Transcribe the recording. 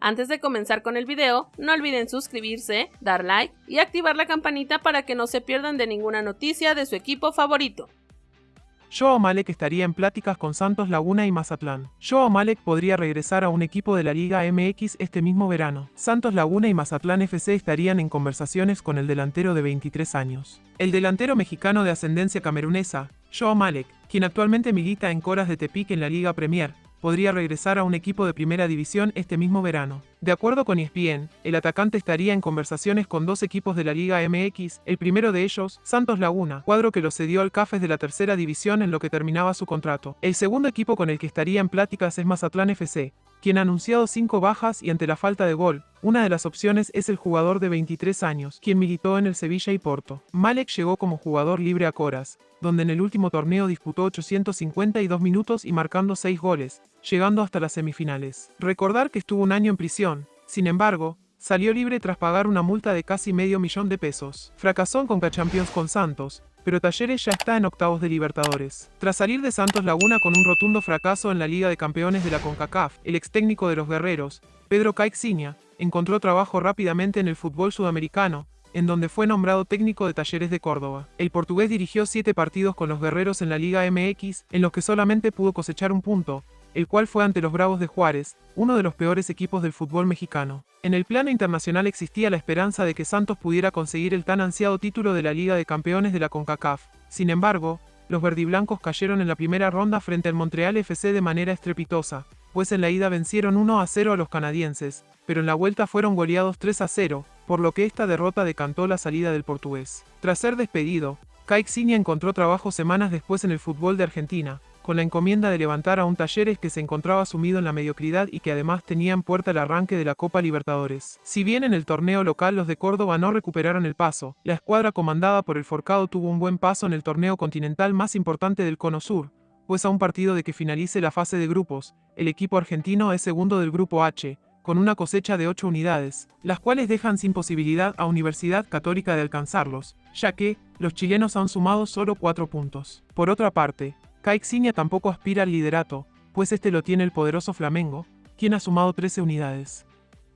Antes de comenzar con el video, no olviden suscribirse, dar like y activar la campanita para que no se pierdan de ninguna noticia de su equipo favorito. Joao Malek estaría en pláticas con Santos Laguna y Mazatlán. Joao Malek podría regresar a un equipo de la Liga MX este mismo verano. Santos Laguna y Mazatlán FC estarían en conversaciones con el delantero de 23 años. El delantero mexicano de ascendencia camerunesa, Joao Malek, quien actualmente milita en Coras de Tepic en la Liga Premier, podría regresar a un equipo de primera división este mismo verano. De acuerdo con ESPN, el atacante estaría en conversaciones con dos equipos de la Liga MX, el primero de ellos, Santos Laguna, cuadro que lo cedió al Cafés de la tercera división en lo que terminaba su contrato. El segundo equipo con el que estaría en pláticas es Mazatlán FC, quien ha anunciado cinco bajas y ante la falta de gol, una de las opciones es el jugador de 23 años, quien militó en el Sevilla y Porto. Malek llegó como jugador libre a Coras, donde en el último torneo disputó 852 minutos y marcando 6 goles, llegando hasta las semifinales. Recordar que estuvo un año en prisión, sin embargo, salió libre tras pagar una multa de casi medio millón de pesos. Fracasó en Conca Champions con Santos, pero Talleres ya está en octavos de Libertadores. Tras salir de Santos Laguna con un rotundo fracaso en la Liga de Campeones de la CONCACAF, el ex técnico de los guerreros, Pedro Caixinha, encontró trabajo rápidamente en el fútbol sudamericano, en donde fue nombrado técnico de Talleres de Córdoba. El portugués dirigió siete partidos con los guerreros en la Liga MX, en los que solamente pudo cosechar un punto, el cual fue ante los Bravos de Juárez, uno de los peores equipos del fútbol mexicano. En el plano internacional existía la esperanza de que Santos pudiera conseguir el tan ansiado título de la Liga de Campeones de la CONCACAF. Sin embargo, los verdiblancos cayeron en la primera ronda frente al Montreal FC de manera estrepitosa, pues en la ida vencieron 1 a 0 a los canadienses, pero en la vuelta fueron goleados 3 a 0, por lo que esta derrota decantó la salida del portugués. Tras ser despedido, Caixinha encontró trabajo semanas después en el fútbol de Argentina, con la encomienda de levantar a un Talleres que se encontraba sumido en la mediocridad y que además tenía en puerta el arranque de la Copa Libertadores. Si bien en el torneo local los de Córdoba no recuperaron el paso, la escuadra comandada por el Forcado tuvo un buen paso en el torneo continental más importante del Cono Sur, pues a un partido de que finalice la fase de grupos, el equipo argentino es segundo del grupo H, con una cosecha de 8 unidades, las cuales dejan sin posibilidad a Universidad Católica de alcanzarlos, ya que los chilenos han sumado solo 4 puntos. Por otra parte, Caixinha tampoco aspira al liderato, pues este lo tiene el poderoso Flamengo, quien ha sumado 13 unidades.